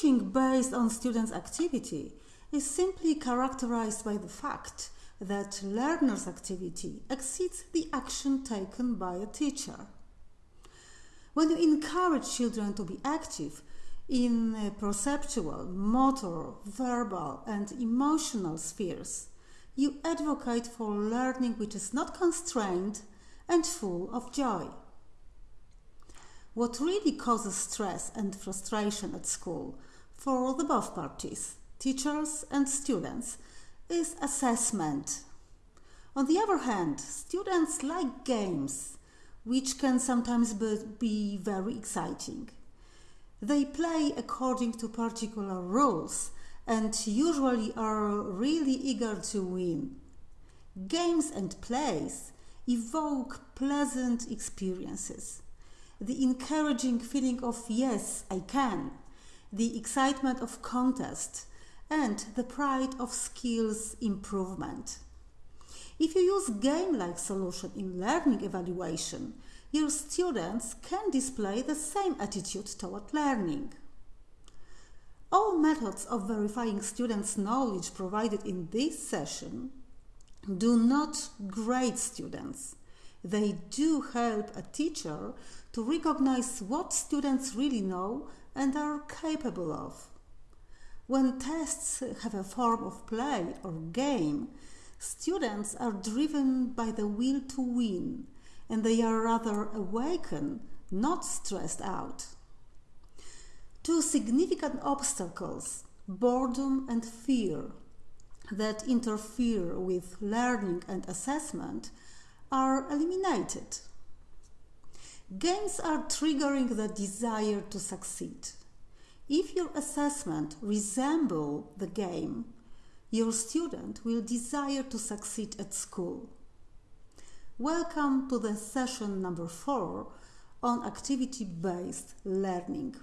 Teaching based on students' activity is simply characterized by the fact that learner's activity exceeds the action taken by a teacher. When you encourage children to be active in perceptual, motor, verbal, and emotional spheres, you advocate for learning which is not constrained and full of joy. What really causes stress and frustration at school for the both parties, teachers and students, is assessment. On the other hand, students like games, which can sometimes be very exciting. They play according to particular rules and usually are really eager to win. Games and plays evoke pleasant experiences. The encouraging feeling of yes, I can, the excitement of contest, and the pride of skills improvement. If you use game-like solution in learning evaluation, your students can display the same attitude toward learning. All methods of verifying students' knowledge provided in this session do not grade students. They do help a teacher to recognize what students really know and are capable of. When tests have a form of play or game, students are driven by the will to win and they are rather awakened, not stressed out. Two significant obstacles, boredom and fear, that interfere with learning and assessment are eliminated. Games are triggering the desire to succeed. If your assessment resemble the game, your student will desire to succeed at school. Welcome to the session number four on activity-based learning.